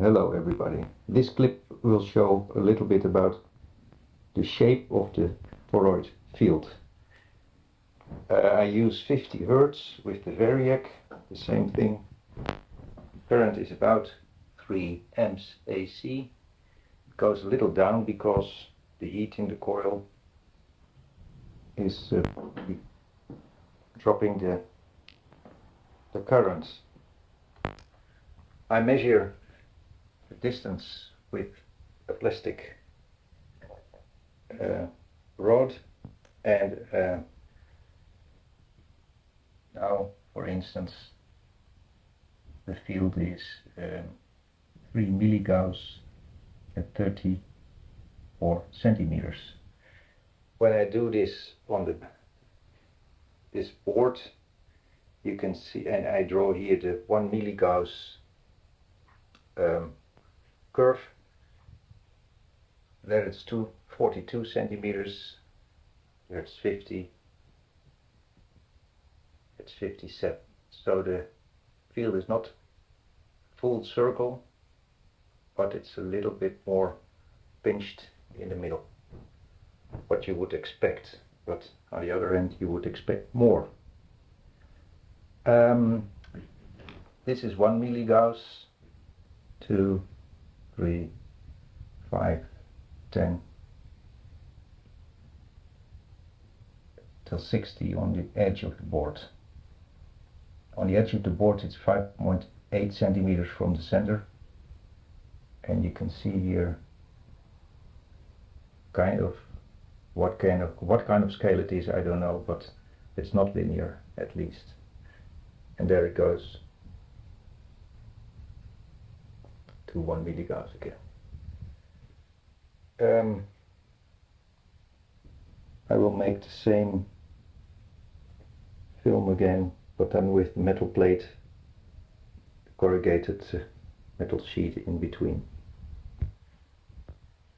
Hello everybody. This clip will show a little bit about the shape of the toroid field. Uh, I use 50 Hertz with the Variac, the same thing. Current is about 3 amps AC. It goes a little down because the heat in the coil is uh, dropping the, the current. I measure the distance with a plastic uh, rod and uh, now for instance the field is um, 3 milligauss at 34 centimeters. When I do this on the this board you can see and I draw here the 1 milligauss um, curve. There it's 242 centimeters. There it's 50 it's 57 so the field is not full circle but it's a little bit more pinched in the middle. What you would expect but on the other end you would expect more. Um, this is 1 milligauss 2 3 5 10 till 60 on the edge of the board. On the edge of the board it's 5.8 centimeters from the center. And you can see here kind of what kind of what kind of scale it is I don't know but it's not linear at least. And there it goes to 1 milligauss again um, I will make the same film again but then with metal plate corrugated uh, metal sheet in between